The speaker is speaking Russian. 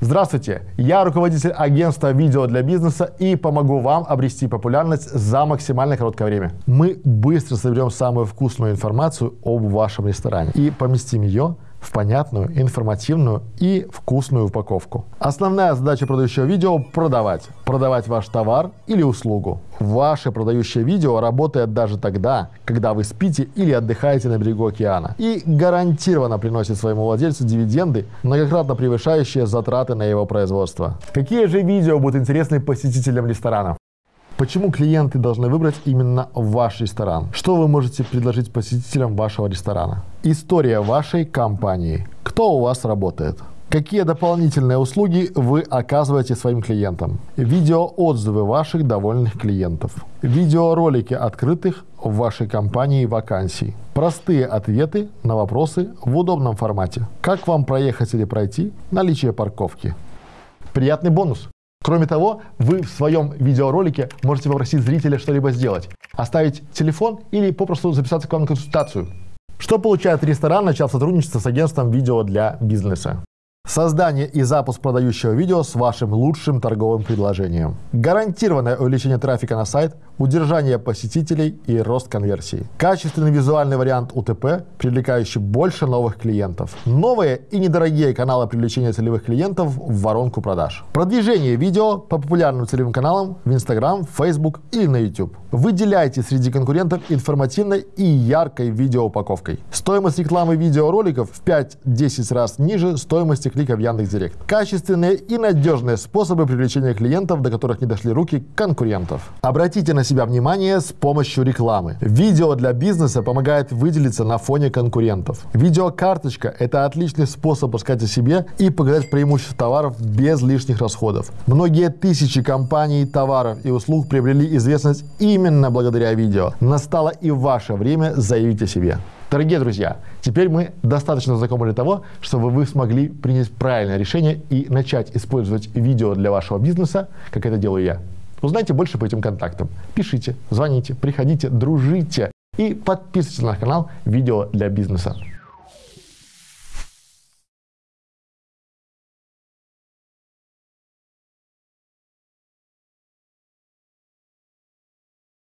Здравствуйте, я руководитель агентства видео для бизнеса и помогу вам обрести популярность за максимально короткое время. Мы быстро соберем самую вкусную информацию об вашем ресторане и поместим ее в понятную, информативную и вкусную упаковку. Основная задача продающего видео – продавать. Продавать ваш товар или услугу. Ваше продающее видео работает даже тогда, когда вы спите или отдыхаете на берегу океана. И гарантированно приносит своему владельцу дивиденды, многократно превышающие затраты на его производство. Какие же видео будут интересны посетителям ресторана? Почему клиенты должны выбрать именно ваш ресторан? Что вы можете предложить посетителям вашего ресторана? История вашей компании. Кто у вас работает? Какие дополнительные услуги вы оказываете своим клиентам? Видеоотзывы ваших довольных клиентов. Видеоролики открытых в вашей компании вакансий. Простые ответы на вопросы в удобном формате. Как вам проехать или пройти? Наличие парковки. Приятный бонус. Кроме того, вы в своем видеоролике можете попросить зрителя что-либо сделать. Оставить телефон или попросту записаться к вам на консультацию. Что получает ресторан, начав сотрудничество с агентством видео для бизнеса? Создание и запуск продающего видео с вашим лучшим торговым предложением. Гарантированное увеличение трафика на сайт, удержание посетителей и рост конверсии. Качественный визуальный вариант УТП, привлекающий больше новых клиентов. Новые и недорогие каналы привлечения целевых клиентов в воронку продаж. Продвижение видео по популярным целевым каналам в Instagram, Facebook или на YouTube. Выделяйте среди конкурентов информативной и яркой видеоупаковкой. Стоимость рекламы видеороликов в 5-10 раз ниже стоимости клика в Яндекс.Директ. Качественные и надежные способы привлечения клиентов, до которых не дошли руки конкурентов. Обратите на себя внимание с помощью рекламы. Видео для бизнеса помогает выделиться на фоне конкурентов. Видеокарточка – это отличный способ рассказать о себе и показать преимущества товаров без лишних расходов. Многие тысячи компаний, товаров и услуг приобрели известность именно благодаря видео. Настало и ваше время заявить о себе. Дорогие друзья, теперь мы достаточно знакомы для того, чтобы вы смогли принять правильное решение и начать использовать видео для вашего бизнеса, как это делаю я. Узнайте больше по этим контактам. Пишите, звоните, приходите, дружите и подписывайтесь на канал «Видео для бизнеса».